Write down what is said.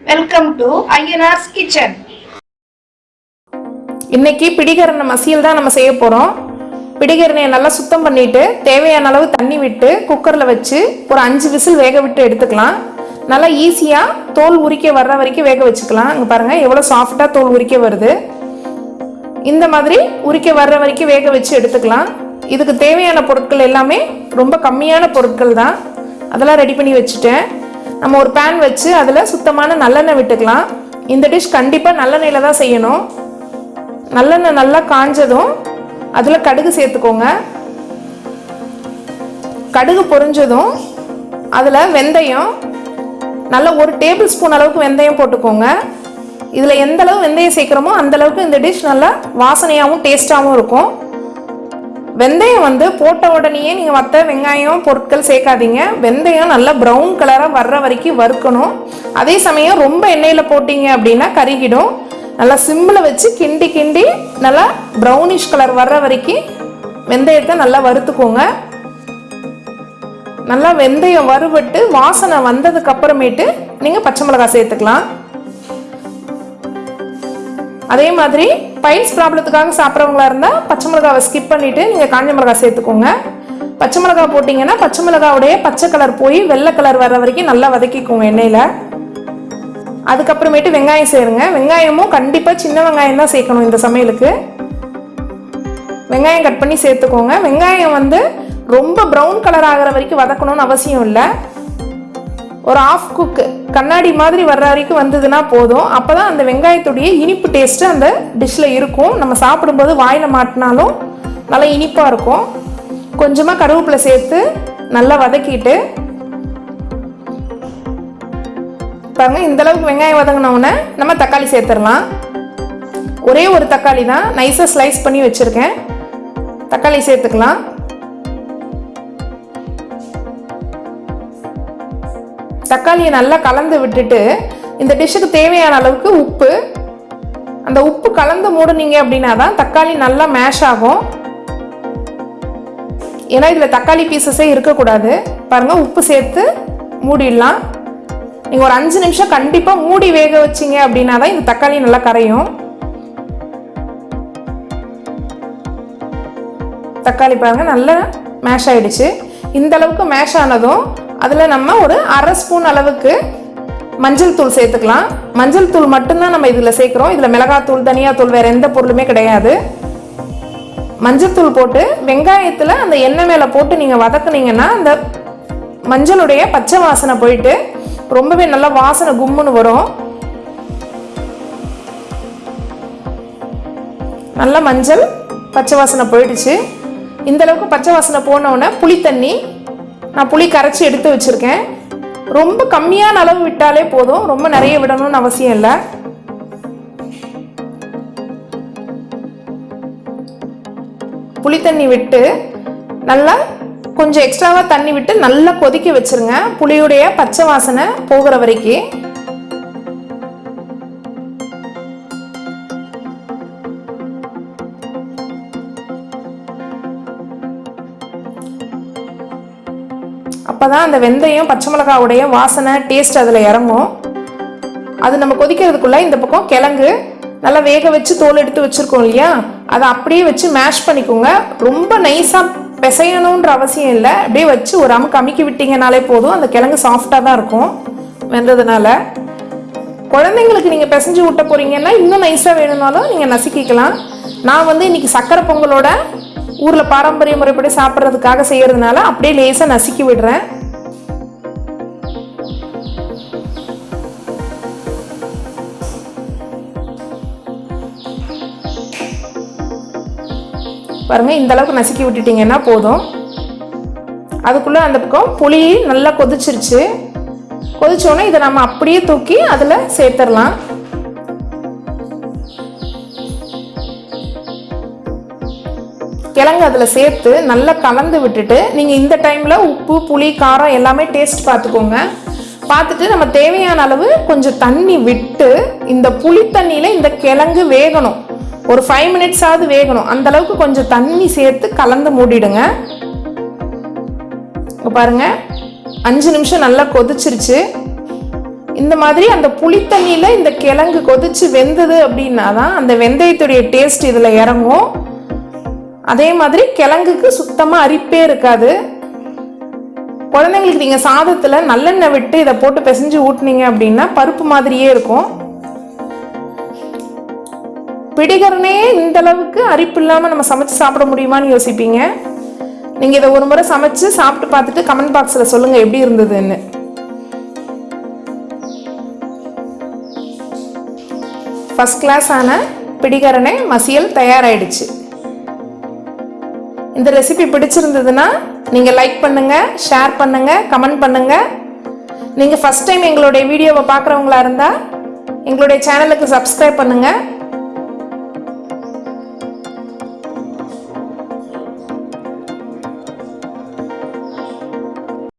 Welcome to Ayyanar's kitchen இன்னைக்கு பிடிகரண மசியல் தான் நம்ம செய்ய போகிறோம் பிடிகரணையை நல்லா சுத்தம் பண்ணிட்டு தேவையான அளவு தண்ணி விட்டு குக்கரில் வச்சு ஒரு அஞ்சு விசில் வேக விட்டு எடுத்துக்கலாம். நல்லா ஈஸியாக தோல் உரிக்க வர்ற வரைக்கும் வேக வச்சுக்கலாம். இங்கே பாருங்கள் எவ்வளோ சாஃப்டாக தோல் உரிக்க வருது. இந்த மாதிரி உரிக்க வர்ற வரைக்கும் வேக வச்சு எடுத்துக்கலாம். இதுக்கு தேவையான பொருட்கள் எல்லாமே ரொம்ப கம்மியான பொருட்கள் தான். அதெல்லாம் ரெடி பண்ணி வச்சுட்டேன். நம்ம ஒரு பேன் வச்சு அதில் சுத்தமான நல்லெண்ணெய் விட்டுக்கலாம். இந்த டிஷ் கண்டிப்பாக நல்லெண்ணெயில் தான் செய்யணும். நல்லெண்ணெய் நல்லா காஞ்சதும் அதில் கடுகு சேர்த்துக்கோங்க. கடுகு பொரிஞ்சதும் அதில் வெந்தயம் நல்ல ஒரு டேபிள் ஸ்பூன் அளவுக்கு வெந்தயம் போட்டுக்கோங்க. இதில் எந்த அளவு வெந்தயம் சேர்க்குறோமோ அந்தளவுக்கு இந்த டிஷ் நல்லா வாசனையாகவும் டேஸ்ட்டாகவும் இருக்கும். வெந்தயம் வந்து போட்ட உடனேயே நீங்கள் மற்ற வெங்காயம் பொருட்கள் சேர்க்காதீங்க. வெந்தயம் நல்லா ப்ரௌன் கலராக வர்ற வரைக்கும் வறுக்கணும். அதே சமயம் ரொம்ப எண்ணெயில் போட்டீங்க அப்படின்னா கருகிடும். நல்லா சிம்மில் வச்சு கிண்டி கிண்டி நல்லா ப்ரௌனிஷ் கலர் வர்ற வரைக்கும் வெந்தயத்தை நல்லா வறுத்துக்கோங்க. நல்லா வெந்தயம் வறுபட்டு வாசனை வந்ததுக்கு அப்புறமேட்டு நீங்கள் பச்சை மிளகாய் சேர்த்துக்கலாம். அதே மாதிரி பைல்ஸ் ப்ராப்ளத்துக்காக சாப்பிட்றவங்களா இருந்தால் பச்சை மிளகாவை ஸ்கிப் பண்ணிவிட்டு நீங்கள் காஞ்ச மிளகா சேர்த்துக்கோங்க. பச்சை மிளகாய் போட்டிங்கன்னா பச்சை மிளகாவுடைய பச்சை கலர் போய் வெள்ளை கலர் வர்ற வரைக்கும் நல்லா வதக்கிக்கோங்க எண்ணெயில். அதுக்கப்புறமேட்டு வெங்காயம் சேருங்க. வெங்காயமும் கண்டிப்பாக சின்ன வெங்காயம் தான் சேர்க்கணும் இந்த சமையலுக்கு. வெங்காயம் கட் பண்ணி சேர்த்துக்கோங்க. வெங்காயம் வந்து ரொம்ப ப்ரௌன் கலர் ஆகிற வரைக்கும் வதக்கணும்னு அவசியம் இல்லை. ஒரு ஆஃப் குக்கு கண்ணாடி மாதிரி வர்ற வரைக்கும் வந்ததுன்னா போதும். அப்போ தான் அந்த வெங்காயத்துடைய இனிப்பு டேஸ்ட்டு அந்த டிஷ்ஷில் இருக்கும். நம்ம சாப்பிடும்போது வாயில் மாட்டினாலும் நல்லா இனிப்பாக இருக்கும். கொஞ்சமாக கருவேப்பிலை சேர்த்து நல்லா வதக்கிட்டு பாருங்க இந்த அளவுக்கு வெங்காயம் வதங்கினவுடனே நம்ம தக்காளி சேர்த்துடலாம். ஒரே ஒரு தக்காளி தான். நைஸாக ஸ்லைஸ் பண்ணி வச்சுருக்கேன். தக்காளி சேர்த்துக்கலாம். தக்காளியை நல்லா கலந்து விட்டுட்டு இந்த டிஷ்ஷுக்கு தேவையான அளவுக்கு உப்பு. அந்த உப்பு கலந்து மூடுனீங்க அப்படின்னா தான் தக்காளி நல்லா மேஷ் ஆகும். ஏன்னா இதில் தக்காளி பீசஸே இருக்கக்கூடாது. பாருங்கள் உப்பு சேர்த்து மூடிடலாம். நீங்கள் ஒரு அஞ்சு நிமிஷம் கண்டிப்பாக மூடி வேக வச்சிங்க அப்படின்னா தான் இந்த தக்காளி நல்லா கரையும். தக்காளி பாருங்கள் நல்லா மேஷ் ஆகிடுச்சு இந்த அளவுக்கு மேஷ் ஆனதும் அதில் நம்ம ஒரு அரை ஸ்பூன் அளவுக்கு மஞ்சள் தூள் சேர்த்துக்கலாம். மஞ்சள் தூள் மட்டும்தான் நம்ம இதில் சேர்க்குறோம். இதில் மிளகாத்தூள் தனியாத்தூள் வேறு எந்த பொருளுமே கிடையாது. மஞ்சள் தூள் போட்டு வெங்காயத்தில் அந்த எண்ணெய் மேலே போட்டு நீங்கள் வதக்குனீங்கன்னா அந்த மஞ்சளுடைய பச்சை வாசனை போயிட்டு ரொம்பவே நல்லா வாசனை கும்முன்னு வரும். நல்லா மஞ்சள் பச்சை வாசனை போயிடுச்சு. இந்த அளவுக்கு பச்சை வாசனை போனவுடனே புளி தண்ணி நான் புளி கரைச்சி எடுத்து வச்சுருக்கேன். ரொம்ப கம்மியான அளவு விட்டாலே போதும். ரொம்ப நிறைய விடணும்னு அவசியம் இல்லை. புளி தண்ணி விட்டு நல்லா கொஞ்சம் எக்ஸ்ட்ராவாக தண்ணி விட்டு நல்லா கொதிக்க வச்சுருங்க. புளியுடைய பச்சை வாசனை போகிற வரைக்கும் அப்போ தான் அந்த வெந்தயம் பச்சை மிளகாவுடைய வாசனை டேஸ்ட் அதில் இறங்கும். அது நம்ம கொதிக்கிறதுக்குள்ளே இந்த பக்கம் கிழங்கு நல்லா வேக வச்சு தோல் எடுத்து வச்சுருக்கோம் இல்லையா? அதை அப்படியே வச்சு மேஷ் பண்ணிக்கோங்க. ரொம்ப நைஸாக பிசையணுன்ற அவசியம் இல்லை. அப்படியே வச்சு ஒரு அமுக்கு அமுக்கி விட்டீங்கனாலே போதும். அந்த கிழங்கு சாஃப்டாக தான் இருக்கும் வெந்ததுனால. குழந்தைங்களுக்கு நீங்கள் பிசைஞ்சு விட்ட போகிறீங்கன்னா இன்னும் நைஸாக வேணும்னாலும் நீங்கள் நசுக்கிக்கலாம். நான் வந்து இன்னைக்கு சக்கரை பொங்கலோட ஊரில் பாரம்பரிய முறைப்படி சாப்பிட்றதுக்காக செய்கிறதுனால அப்படியே லேசாக நசுக்கி விடுறேன். பாருங்கள் இந்த அளவுக்கு நசுக்கி விட்டுட்டீங்கன்னா போதும். அதுக்குள்ளே அந்த பக்கம் புளி நல்லா கொதிச்சிருச்சு. கொதிச்சோடனே இதை நம்ம அப்படியே தூக்கி அதில் சேர்த்துடலாம். கிழங்கு அதில் சேர்த்து நல்லா கலந்து விட்டுட்டு நீங்கள் இந்த டைமில் உப்பு புளி காரம் எல்லாமே டேஸ்ட் பார்த்துக்கோங்க பார்த்துட்டு நம்ம தேவையான அளவு கொஞ்சம் தண்ணி விட்டு இந்த புளி தண்ணியில் இந்த கிழங்கு வேகணும். ஒரு ஃபைவ் மினிட்ஸாவது வேகணும். அந்த அளவுக்கு கொஞ்சம் தண்ணி சேர்த்து கலந்து மூடிடுங்க. இப்போ பாருங்க. அஞ்சு நிமிஷம் நல்லா கொதிச்சிருச்சு. இந்த மாதிரி அந்த புளித்தண்ணியில் இந்த கிழங்கு கொதிச்சு வெந்தது அப்படின்னா தான் அந்த வெந்தயத்துடைய டேஸ்ட் இதில் இறங்கும். அதே மாதிரி கிழங்குக்கு சுத்தமாக அரிப்பே இருக்காது. குழந்தைங்களுக்கு நீங்கள் சாதத்தில் நல்லெண்ணெய் விட்டு இதை போட்டு பிசைஞ்சு ஊட்டினீங்க அப்படின்னா பருப்பு மாதிரியே இருக்கும். பிடிகரனே இந்த அளவுக்கு அரிப்பு இல்லாமல் நம்ம சமைச்சு சாப்பிட முடியுமான்னு யோசிப்பீங்க. நீங்கள் இதை ஒரு முறை சமைச்சு சாப்பிட்டு பார்த்துட்டு கமெண்ட் பாக்ஸில் சொல்லுங்கள் எப்படி இருந்ததுன்னு. ஃபஸ்ட் கிளாஸான பிடிகரனை மசியல் தயாராகிடுச்சு இந்த ரெசிபி பிடிச்சிருந்ததுன்னா நீங்கள் லைக் பண்ணுங்கள் ஷேர் பண்ணுங்கள் கமெண்ட் பண்ணுங்கள் நீங்கள் ஃபஸ்ட் டைம் எங்களுடைய வீடியோவை பார்க்குறவங்களா இருந்தால் எங்களுடைய சேனலுக்கு சப்ஸ்கிரைப் பண்ணுங்கள்